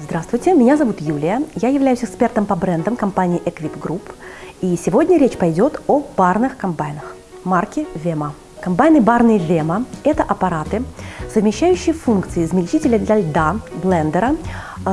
Здравствуйте, меня зовут Юлия. Я являюсь экспертом по брендам компании Equip Group. И сегодня речь пойдет о парных комбайнах марки Vema. Комбайны барные Vema – это аппараты, совмещающие функции измельчителя для льда, блендера,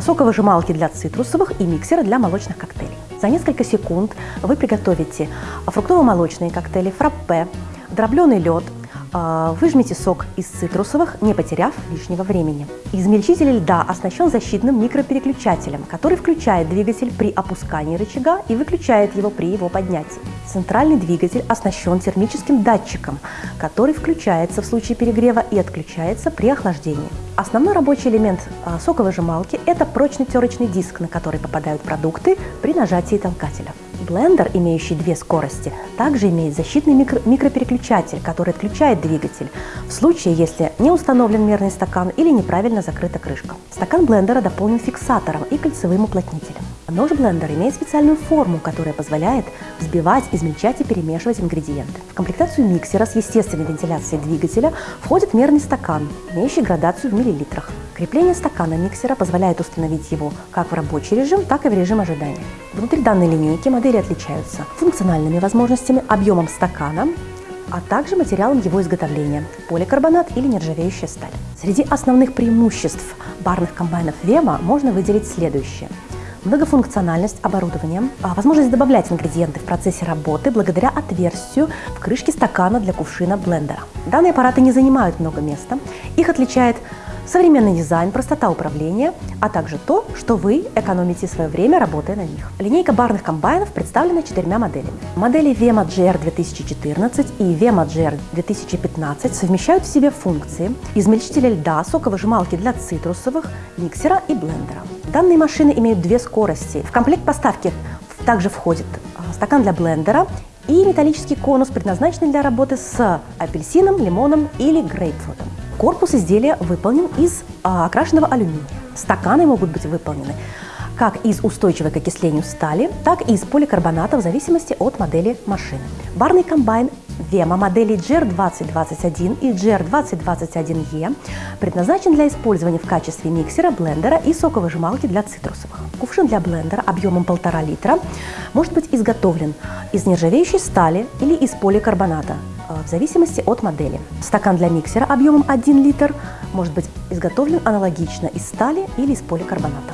соковыжималки для цитрусовых и миксера для молочных коктейлей. За несколько секунд вы приготовите фруктово-молочные коктейли, фраппе, дробленый лед, а, выжмите сок из цитрусовых, не потеряв лишнего времени. Измельчитель льда оснащен защитным микропереключателем, который включает двигатель при опускании рычага и выключает его при его поднятии. Центральный двигатель оснащен термическим датчиком, который включается в случае перегрева и отключается при охлаждении. Основной рабочий элемент а, соковыжималки – это прочный терочный диск, на который попадают продукты при нажатии толкателя. Блендер, имеющий две скорости, также имеет защитный микро микропереключатель, который отключает двигатель в случае, если не установлен мерный стакан или неправильно закрыта крышка. Стакан блендера дополнен фиксатором и кольцевым уплотнителем. Нож блендер имеет специальную форму, которая позволяет взбивать, измельчать и перемешивать ингредиенты. В комплектацию миксера с естественной вентиляцией двигателя входит мерный стакан, имеющий градацию в миллилитрах. Крепление стакана миксера позволяет установить его как в рабочий режим, так и в режим ожидания. Внутри данной линейки модели отличаются функциональными возможностями, объемом стакана, а также материалом его изготовления – поликарбонат или нержавеющая сталь. Среди основных преимуществ барных комбайнов Вема можно выделить следующее – многофункциональность оборудования, а, возможность добавлять ингредиенты в процессе работы благодаря отверстию в крышке стакана для кувшина блендера. Данные аппараты не занимают много места. Их отличает современный дизайн, простота управления, а также то, что вы экономите свое время, работая на них. Линейка барных комбайнов представлена четырьмя моделями. Модели VEMA GR 2014 и VEMA GR 2015 совмещают в себе функции измельчителя льда, соковыжималки для цитрусовых, миксера и блендера. Данные машины имеют две скорости. В комплект поставки также входит а, стакан для блендера и металлический конус, предназначенный для работы с апельсином, лимоном или грейпфрутом. Корпус изделия выполнен из а, окрашенного алюминия. Стаканы могут быть выполнены как из устойчивой к окислению стали, так и из поликарбоната в зависимости от модели машины. Барный комбайн Vema модели GR2021 и GR2021E предназначен для использования в качестве миксера, блендера и соковыжималки для цитрусовых. Кувшин для блендера объемом 1,5 литра может быть изготовлен из нержавеющей стали или из поликарбоната, в зависимости от модели. Стакан для миксера объемом 1 литр может быть изготовлен аналогично из стали или из поликарбоната.